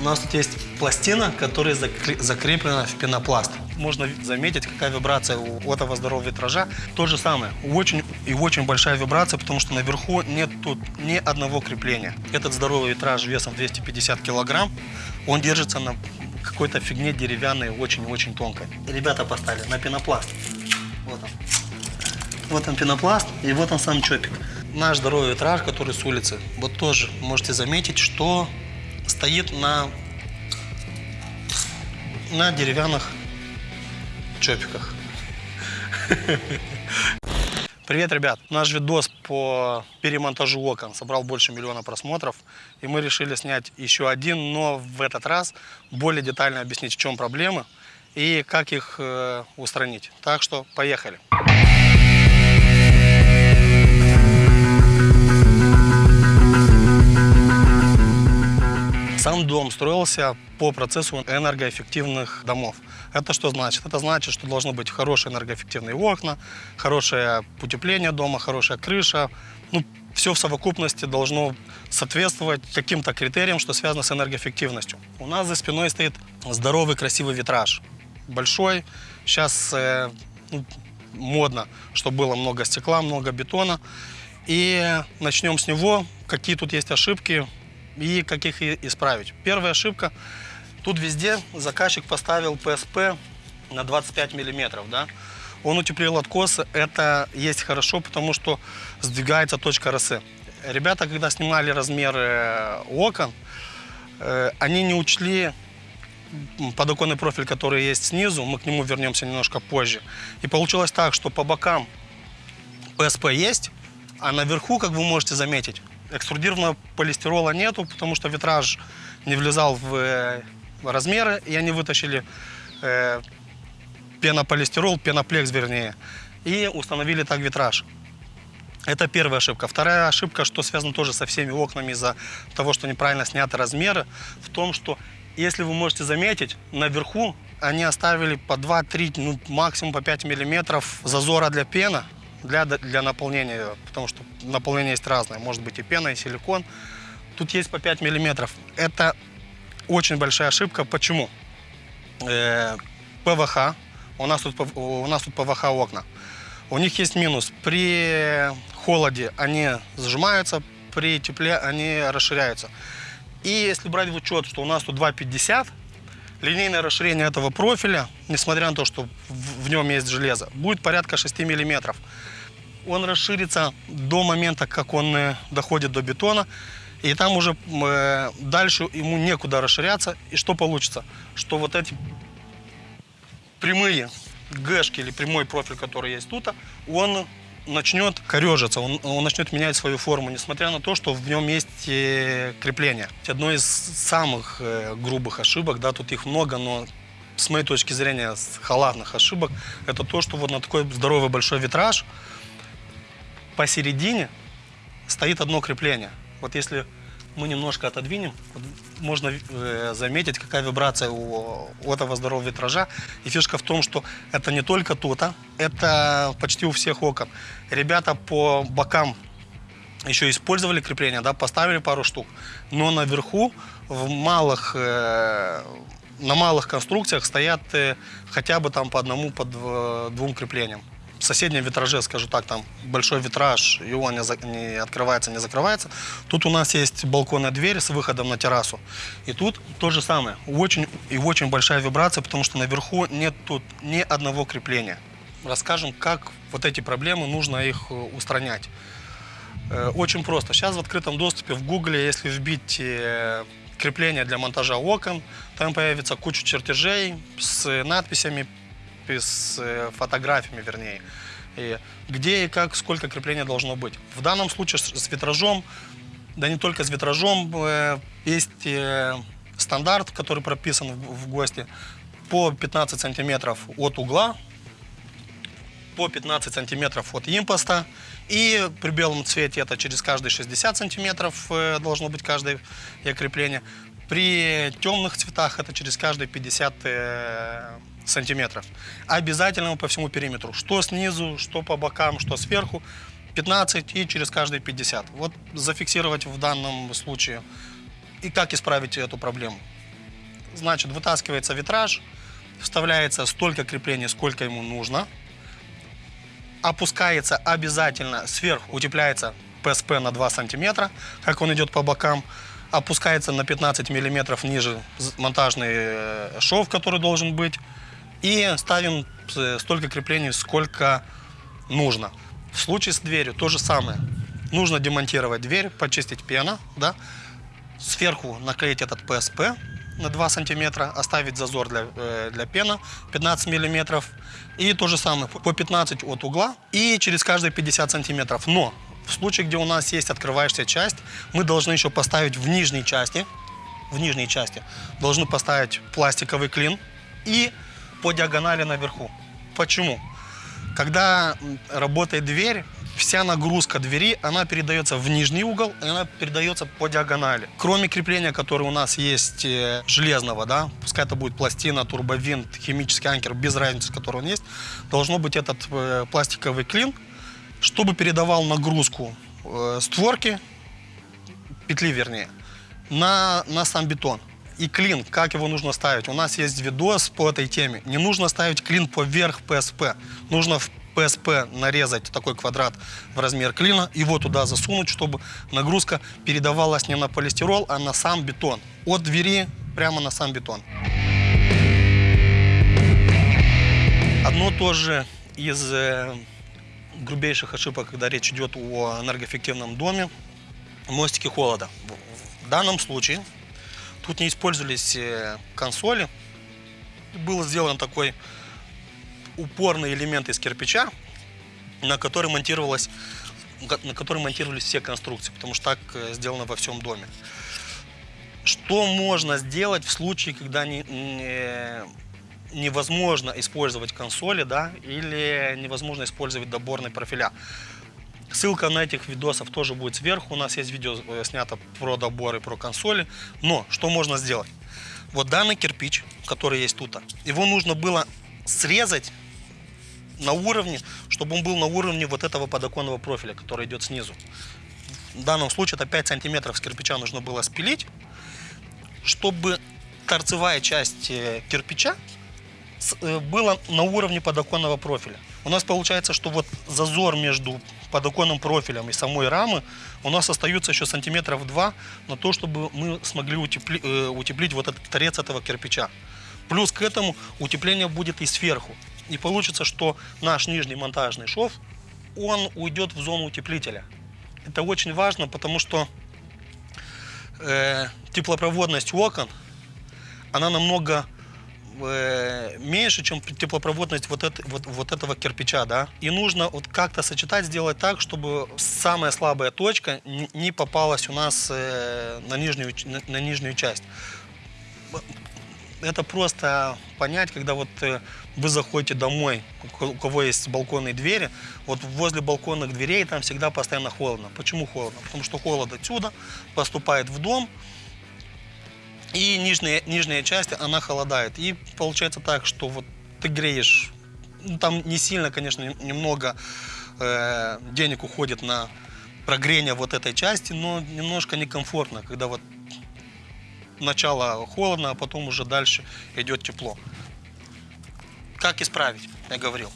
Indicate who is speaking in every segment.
Speaker 1: У нас тут есть пластина, которая закре- закреплена в пенопласт. Можно заметить, какая вибрация у этого здорового витража. То же самое. Очень и очень большая вибрация, потому что наверху нет тут ни одного крепления. Этот здоровый витраж весом 250 килограмм, он держится на какой-то фигне деревянной, очень-очень тонкой. Ребята поставили на пенопласт. Вот он. Вот он пенопласт, и вот он сам чопик. Наш здоровый витраж, который с улицы, вот тоже можете заметить, что стоит на, на деревянных чопиках. Привет, ребят! Наш видос по перемонтажу окон собрал больше миллиона просмотров, и мы решили снять еще один, но в этот раз более детально объяснить, в чем проблемы и как их э, устранить. Так что поехали! Сам дом строился по процессу энергоэффективных домов. Это что значит? Это значит, что должны быть хорошие энергоэффективные окна, хорошее утепление дома, хорошая крыша. Ну, все в совокупности должно соответствовать каким-то критериям, что связано с энергоэффективностью. У нас за спиной стоит здоровый красивый витраж. Большой. Сейчас э, ну, модно, чтобы было много стекла, много бетона. И начнем с него. Какие тут есть ошибки, и как их исправить. Первая ошибка. Тут везде заказчик поставил ПСП на 25 миллиметров. Да? Он утеплил откосы. Это есть хорошо, потому что сдвигается точка росы. Ребята, когда снимали размеры окон, э, они не учли подоконный профиль, который есть снизу. Мы к нему вернемся немножко позже. И получилось так, что по бокам ПСП есть, а наверху, как вы можете заметить, Экструдированного полистирола нету, потому что витраж не влезал в э, размеры, и они вытащили э, пенополистирол, пеноплекс вернее, и установили так витраж. Это первая ошибка. Вторая ошибка, что связано тоже со всеми окнами из-за того, что неправильно сняты размеры, в том, что, если вы можете заметить, наверху они оставили по 2-3, ну, максимум по 5 миллиметров зазора для пена, для, для наполнения, потому что наполнение есть разное, может быть и пена, и силикон. Тут есть по 5 миллиметров. Это очень большая ошибка. Почему? Э, ПВХ, у нас, тут, у нас тут ПВХ окна. У них есть минус. При холоде они сжимаются, при тепле они расширяются. И если брать в учет, что у нас тут 2,50, линейное расширение этого профиля, несмотря на то, что в, нем есть железо, будет порядка 6 миллиметров он расширится до момента, как он э, доходит до бетона. И там уже э, дальше ему некуда расширяться. И что получится? Что вот эти прямые гэшки или прямой профиль, который есть тут, он начнет корежиться, он, он начнет менять свою форму, несмотря на то, что в нем есть э, крепление. Одно из самых э, грубых ошибок, да, тут их много, но с моей точки зрения, с халатных ошибок, это то, что вот на такой здоровый большой витраж посередине стоит одно крепление. Вот если мы немножко отодвинем, можно э, заметить, какая вибрация у, этого здорового витража. И фишка в том, что это не только тут, а это почти у всех окон. Ребята по бокам еще использовали крепление, да, поставили пару штук, но наверху в малых, э, на малых конструкциях стоят э, хотя бы там по одному, по двум креплениям в соседнем витраже, скажу так, там большой витраж, он не, за, не открывается, не закрывается. Тут у нас есть балконная дверь с выходом на террасу. И тут то же самое. Очень, и очень большая вибрация, потому что наверху нет тут ни одного крепления. Расскажем, как вот эти проблемы, нужно их э, устранять. Э, очень просто. Сейчас в открытом доступе в Гугле, если вбить э, крепление для монтажа окон, там появится куча чертежей с надписями с э, фотографиями, вернее, и где и как, сколько крепления должно быть. В данном случае с витражом, да не только с витражом, э, есть э, стандарт, который прописан в ГОСТе, по 15 сантиметров от угла, по 15 сантиметров от импоста, и при белом цвете это через каждые 60 сантиметров должно быть каждое крепление. При темных цветах это через каждые 50 сантиметров. Обязательно по всему периметру. Что снизу, что по бокам, что сверху. 15 и через каждые 50. Вот зафиксировать в данном случае. И как исправить эту проблему. Значит, вытаскивается витраж, вставляется столько креплений, сколько ему нужно. Опускается обязательно сверху, утепляется ПСП на 2 сантиметра, как он идет по бокам. Опускается на 15 миллиметров ниже монтажный э, шов, который должен быть. И ставим э, столько креплений, сколько нужно. В случае с дверью то же самое. Нужно демонтировать дверь, почистить пена, да, сверху наклеить этот ПСП на 2 сантиметра, оставить зазор для, э, для пена 15 миллиметров. И то же самое, по 15 от угла и через каждые 50 сантиметров. Но в случае, где у нас есть открывающаяся часть, мы должны еще поставить в нижней части, в нижней части, должны поставить пластиковый клин и по диагонали наверху. Почему? Когда работает дверь, вся нагрузка двери, она передается в нижний угол, и она передается по диагонали. Кроме крепления, которое у нас есть э, железного, да, пускай это будет пластина, турбовинт, химический анкер, без разницы, который он есть, должно быть этот э, пластиковый клин, чтобы передавал нагрузку э, створки, петли вернее, на, на сам бетон. И клин, как его нужно ставить? У нас есть видос по этой теме. Не нужно ставить клин поверх ПСП. Нужно в ПСП нарезать такой квадрат в размер клина, его туда засунуть, чтобы нагрузка передавалась не на полистирол, а на сам бетон. От двери прямо на сам бетон. Одно тоже из э, грубейших ошибок, когда речь идет о энергоэффективном доме, мостики холода. В- данном случае тут не использовались э, консоли. Был сделан такой упорный элемент из кирпича, на который монтировалась на который монтировались все конструкции, потому что так э, сделано во всем доме. Что можно сделать в случае, когда не, не- невозможно использовать консоли, да, или невозможно использовать доборные профиля? Ссылка на этих видосов тоже будет сверху. У нас есть видео э, снято про доборы, про консоли. Но что можно сделать? Вот данный кирпич, который есть тут, его нужно было срезать на уровне, чтобы он был на уровне вот этого подоконного профиля, который идет снизу. В данном случае это 5 сантиметров с кирпича нужно было спилить, чтобы торцевая часть э, кирпича э, была на уровне подоконного профиля. У нас получается, что вот зазор между подоконным профилем и самой рамы у нас остается еще сантиметров два на то, чтобы мы смогли утепли- э, утеплить вот этот торец этого кирпича. Плюс к этому утепление будет и сверху. И получится, что наш нижний монтажный шов, он уйдет в зону утеплителя. Это очень важно, потому что э, теплопроводность окон, она намного э, меньше, чем теплопроводность вот, это- вот, вот этого кирпича, да. И нужно вот как-то сочетать, сделать так, чтобы самая слабая точка не попалась у нас э, на, нижнюю, на, на нижнюю часть. Это просто понять, когда вот э, вы заходите домой, у кого есть балконные двери, вот возле балконных дверей там всегда постоянно холодно. Почему холодно? Потому что холод отсюда поступает в дом, и нижняя, нижняя часть, она холодает. И получается так, что вот ты греешь, ну, там не сильно, конечно, нем- немного э, денег уходит на прогрение вот этой части, но немножко некомфортно, когда вот начало холодно, а потом уже дальше идет тепло. Как исправить? Я говорил.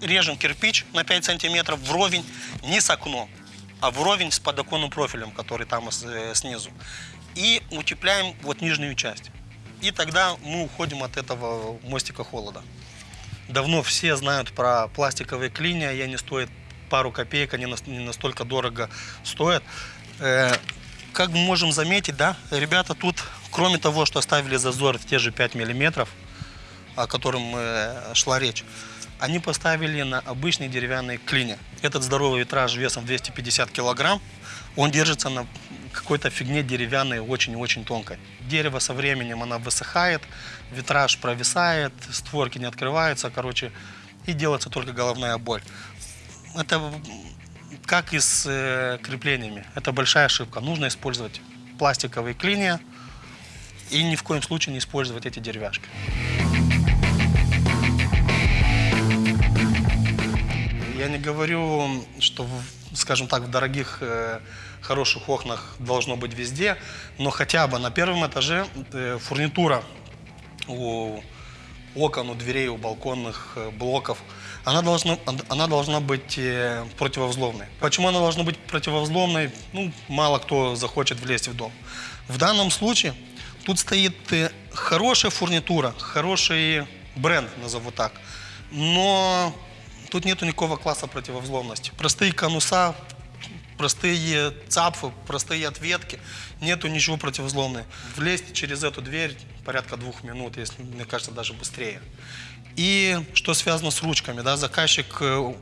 Speaker 1: Режем кирпич на 5 сантиметров вровень, не с окном, а вровень с подоконным профилем, который там э, снизу. И утепляем вот нижнюю часть. И тогда мы уходим от этого мостика холода. Давно все знают про пластиковые клинья, и они стоят пару копеек, они не настолько дорого стоят. Э, Как мы можем заметить, да, ребята тут, кроме того, что оставили зазор в те же 5 миллиметров, о котором э, шла речь, они поставили на обычные деревянные клини. Этот здоровый витраж весом 250 килограмм, он держится на какой-то фигне деревянной, очень-очень тонкой. Дерево со временем она высыхает, витраж провисает, створки не открываются, короче, и делается только головная боль. Это как и с э, креплениями. Это большая ошибка. Нужно использовать пластиковые клинья и ни в коем случае не использовать эти деревяшки. Я не говорю, что, скажем так, в дорогих, э, хороших окнах должно быть везде, но хотя бы на первом этаже э, фурнитура у окон, у дверей, у балконных э, блоков, она должна, она должна быть э, противовзломной. Почему она должна быть противовзломной? Ну, мало кто захочет влезть в дом. В данном случае тут стоит э, хорошая фурнитура, хороший бренд, назову так. Но тут нету никакого класса противовзломности. Простые конуса, простые цапфы, простые ответки, нету ничего противовзломного. Влезть через эту дверь порядка двух минут, если, мне кажется, даже быстрее. И что связано с ручками, да, заказчик э,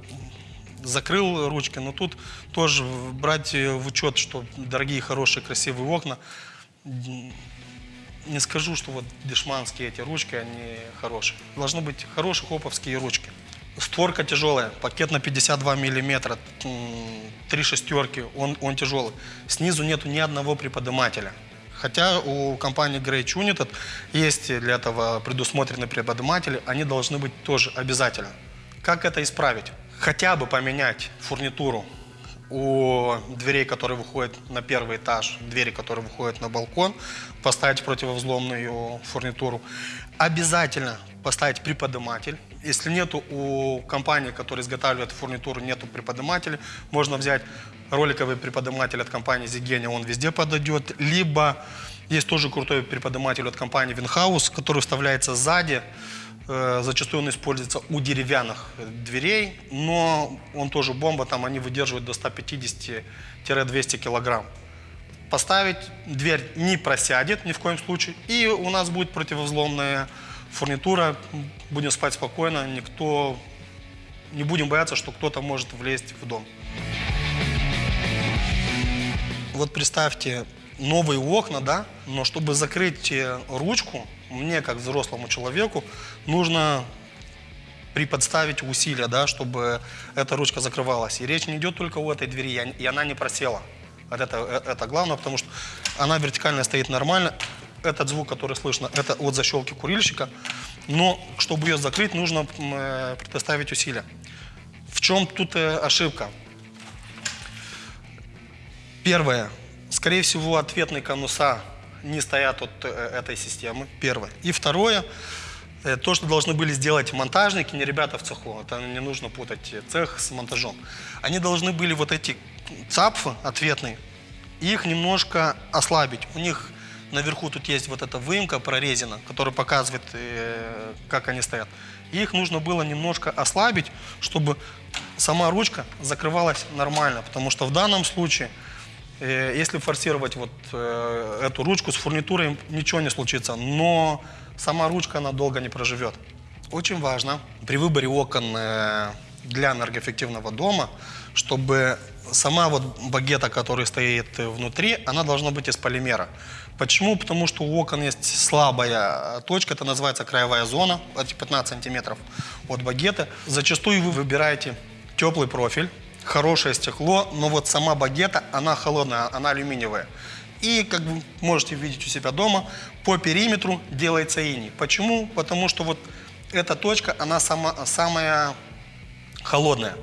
Speaker 1: закрыл ручки, но тут тоже брать в учет, что дорогие, хорошие, красивые окна, не скажу, что вот дешманские эти ручки, они хорошие. Должны быть хорошие хоповские ручки. Створка тяжелая, пакет на 52 миллиметра, три шестерки, он, он тяжелый. Снизу нету ни одного приподнимателя. Хотя у компании Grey United есть для этого предусмотрены приподниматели, они должны быть тоже обязательно. Как это исправить? Хотя бы поменять фурнитуру у дверей, которые выходят на первый этаж, двери, которые выходят на балкон, поставить противовзломную фурнитуру. Обязательно поставить приподниматель. Если нету у компании, которая изготавливает фурнитуру, нету приподнимателя, можно взять роликовый приподниматель от компании Zigenia, он везде подойдет. Либо есть тоже крутой приподниматель от компании Winhouse, который вставляется сзади, Э, зачастую он используется у деревянных дверей, но он тоже бомба, там они выдерживают до 150-200 килограмм. Поставить, дверь не просядет ни в коем случае, и у нас будет противовзломная фурнитура, будем спать спокойно, никто, не будем бояться, что кто-то может влезть в дом. Вот представьте, новые окна, да, но чтобы закрыть э, ручку, мне, как взрослому человеку, нужно приподставить усилия, да, чтобы эта ручка закрывалась. И речь не идет только о этой двери, и она не просела. Это, э, это главное, потому что она вертикально стоит нормально. Этот звук, который слышно, это от защелки курильщика. Но чтобы ее закрыть, нужно э, предоставить усилия. В чем тут э, ошибка? Первое. Скорее всего, ответные конуса не стоят от э, этой системы, первое. И второе, э, то, что должны были сделать монтажники, не ребята в цеху, это не нужно путать цех с монтажом. Они должны были вот эти цапфы ответные, их немножко ослабить. У них наверху тут есть вот эта выемка прорезина, которая показывает, э, как они стоят. Их нужно было немножко ослабить, чтобы сама ручка закрывалась нормально, потому что в данном случае Э, если форсировать вот э, эту ручку с фурнитурой, ничего не случится, но сама ручка, она долго не проживет. Очень важно при выборе окон э, для энергоэффективного дома, чтобы сама вот багета, которая стоит внутри, она должна быть из полимера. Почему? Потому что у окон есть слабая точка, это называется краевая зона, эти 15 сантиметров от багеты. Зачастую вы выбираете теплый профиль, хорошее стекло, но вот сама багета, она холодная, она алюминиевая. И, как вы можете видеть у себя дома, по периметру делается иней. Почему? Потому что вот эта точка, она сама, самая холодная.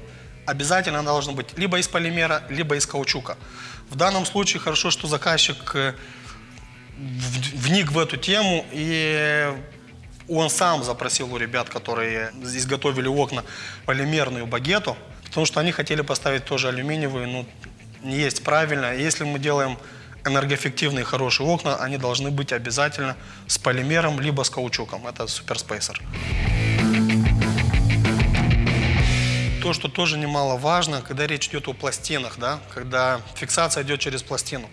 Speaker 1: Обязательно она должна быть либо из полимера, либо из каучука. В данном случае хорошо, что заказчик э, вник в эту тему и он сам запросил у ребят, которые изготовили окна, полимерную багету. Потому что они хотели поставить тоже алюминиевые, но не есть правильно. Если мы делаем энергоэффективные хорошие окна, они должны быть обязательно с полимером, либо с каучуком. Это суперспейсер. То, что тоже немаловажно, когда речь идет о пластинах, да, когда фиксация идет через пластину,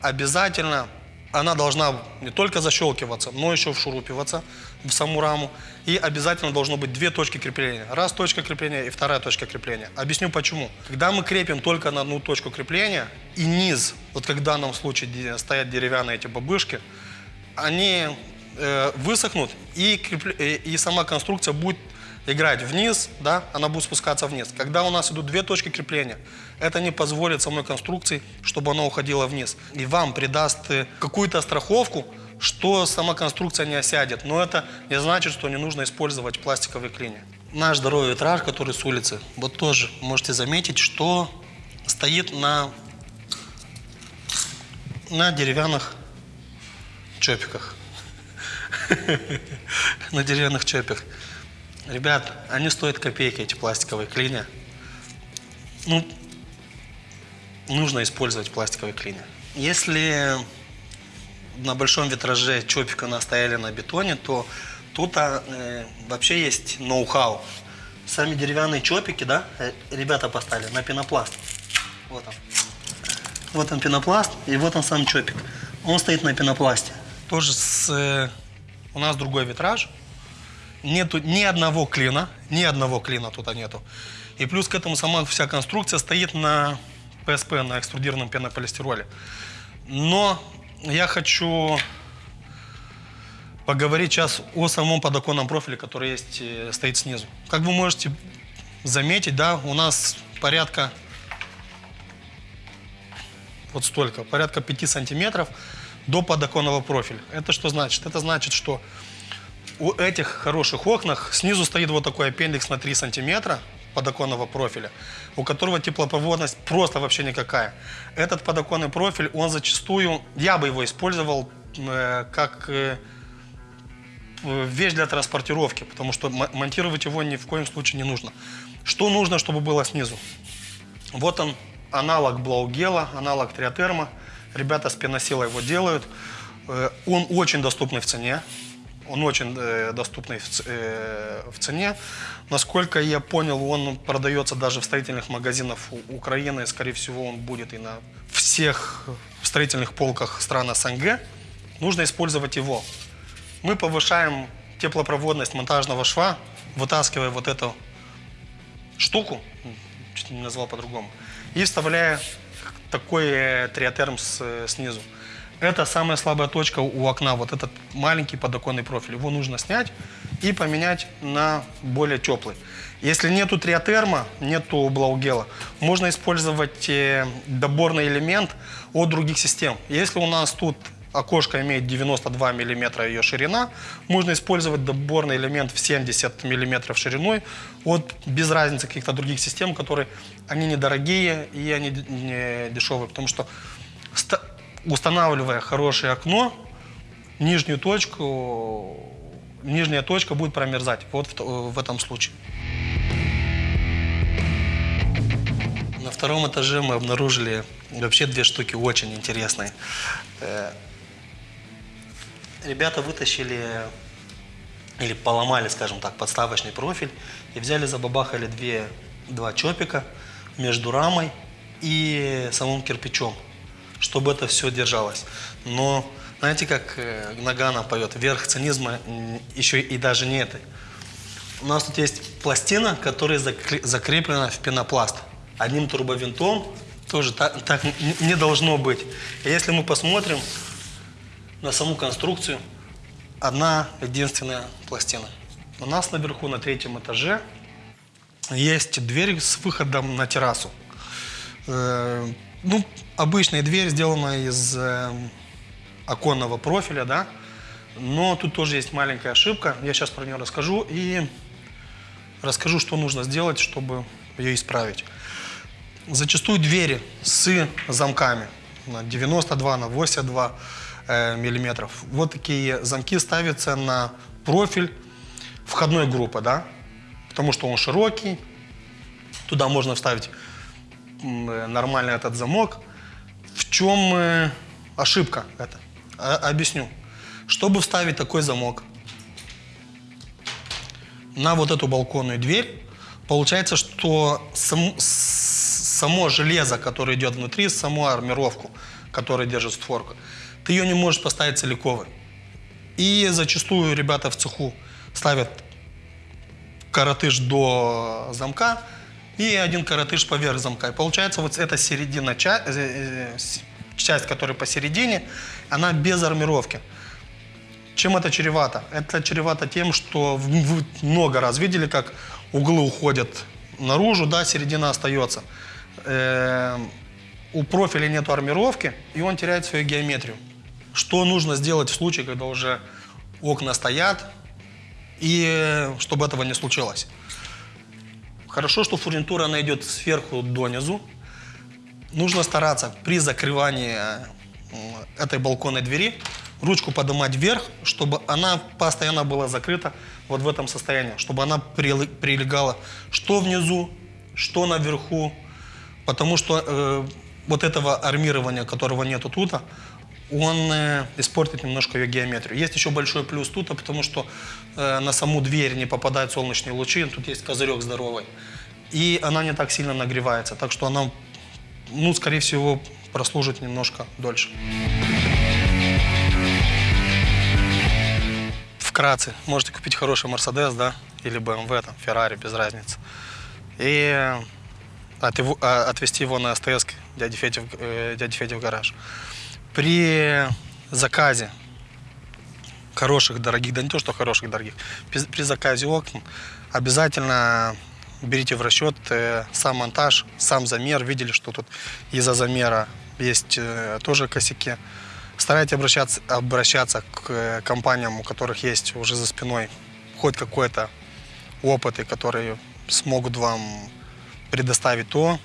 Speaker 1: обязательно она должна не только защелкиваться, но еще вшурупиваться в саму раму. И обязательно должно быть две точки крепления. Раз точка крепления и вторая точка крепления. Объясню почему. Когда мы крепим только на одну точку крепления и низ, вот как в данном случае стоят деревянные эти бабышки, они э, высохнут и, крепле, и, и сама конструкция будет играть вниз, да, она будет спускаться вниз. Когда у нас идут две точки крепления, это не позволит самой конструкции, чтобы она уходила вниз. И вам придаст э, какую-то страховку, что сама конструкция не осядет. Но это не значит, что не нужно использовать пластиковые клини. Наш здоровый витраж, который с улицы, вот тоже можете заметить, что стоит на, на деревянных чопиках. на деревянных чопах. Ребят, они стоят копейки, эти пластиковые клинья. Ну, нужно использовать пластиковые клинья. Если на большом витраже чопик у нас стояли на бетоне, то тут а, э, вообще есть ноу-хау. Сами деревянные чопики, да, э, ребята поставили на пенопласт. Вот он. Вот он пенопласт, и вот он сам чопик. Он стоит на пенопласте. Тоже с, э, у нас другой витраж. Нету ни одного клина, ни одного клина тут нету. И плюс к этому сама вся конструкция стоит на ПСП, на экструдированном пенополистироле. Но я хочу поговорить сейчас о самом подоконном профиле, который есть, э, стоит снизу. Как вы можете заметить, да, у нас порядка вот столько, порядка 5 сантиметров до подоконного профиля. Это что значит? Это значит, что у этих хороших окнах снизу стоит вот такой аппендикс на 3 сантиметра подоконного профиля, у которого теплопроводность просто вообще никакая. Этот подоконный профиль, он зачастую, я бы его использовал э, как э, вещь для транспортировки, потому что монтировать его ни в коем случае не нужно. Что нужно, чтобы было снизу? Вот он, аналог Блаугела, аналог Триотерма. Ребята с пеносила его делают. Э, он очень доступный в цене. Он очень э, доступный в, э, в цене. Насколько я понял, он продается даже в строительных магазинах Украины. Скорее всего, он будет и на всех строительных полках стран СНГ. Нужно использовать его. Мы повышаем теплопроводность монтажного шва, вытаскивая вот эту штуку, чуть не назвал по-другому, и вставляя такой э, триотерм снизу. Это самая слабая точка у окна, вот этот маленький подоконный профиль. Его нужно снять и поменять на более теплый. Если нету триотерма, нету блаугела, можно использовать э, доборный элемент от других систем. Если у нас тут окошко имеет 92 мм ее ширина, можно использовать доборный элемент в 70 мм шириной от без разницы каких-то других систем, которые они недорогие и они дешевые, потому что устанавливая хорошее окно, нижнюю точку, нижняя точка будет промерзать. Вот в, в этом случае. На втором этаже мы обнаружили вообще две штуки очень интересные. Э, ребята вытащили или поломали, скажем так, подставочный профиль и взяли, забабахали две, два чопика между рамой и самым кирпичом чтобы это все держалось. Но знаете, как э, Нагана поет, верх цинизма еще и даже не это. У нас тут есть пластина, которая закреплена в пенопласт. Одним турбовинтом тоже так, так не должно быть. И если мы посмотрим на саму конструкцию, одна единственная пластина. У нас наверху, на третьем этаже, есть дверь с выходом на террасу. Ну, обычная дверь, сделана из э, оконного профиля, да, но тут тоже есть маленькая ошибка. Я сейчас про нее расскажу и расскажу, что нужно сделать, чтобы ее исправить. Зачастую двери с замками на 92, на 82 э, миллиметров. Вот такие замки ставятся на профиль входной группы, да, потому что он широкий, туда можно вставить нормальный этот замок. В чем э, ошибка это? Объясню. Чтобы вставить такой замок на вот эту балконную дверь, получается, что сам, само железо, которое идет внутри, саму армировку, которая держит створку, ты ее не можешь поставить целиковой. И зачастую ребята в цеху ставят коротыш до замка, и один коротыш поверх замка. И получается вот эта середина, э, э, часть, которая посередине, она без армировки. Чем это чревато? Это чревато тем, что вы много раз видели, как углы уходят наружу, да, середина остается. Э -э у профиля нет армировки, и он теряет свою геометрию. Что нужно сделать в случае, когда уже окна стоят, и чтобы этого не случилось? Хорошо, что фурнитура она идет сверху донизу. Нужно стараться при закрывании э, этой балконной двери ручку поднимать вверх, чтобы она постоянно была закрыта вот в этом состоянии, чтобы она прилегала что внизу, что наверху, потому что э, вот этого армирования, которого нету тут, он э, испортит немножко ее геометрию. Есть еще большой плюс тут, потому что э, на саму дверь не попадают солнечные лучи, тут есть козырек здоровый, и она не так сильно нагревается, так что она, ну, скорее всего, прослужит немножко дольше. Вкратце, можете купить хороший Мерседес, да, или BMW, там, Феррари, без разницы. И его- а, отвезти его на СТС к дяде г- э, дяде Феде в гараж. При заказе хороших, дорогих, да не то, что хороших, дорогих, при, заказе окон обязательно берите в расчет э, сам монтаж, сам замер. Видели, что тут из-за замера есть э, тоже косяки. Старайтесь обращаться, обращаться к э, компаниям, у которых есть уже за спиной хоть какой-то опыт, и которые смогут вам предоставить то,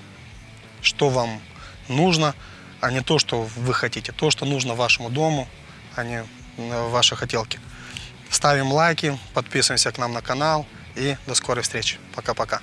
Speaker 1: что вам нужно, а не то, что вы хотите. То, что нужно вашему дому, а не э, ваши хотелки. Ставим лайки, подписываемся к нам на канал и до скорой встречи. Пока-пока.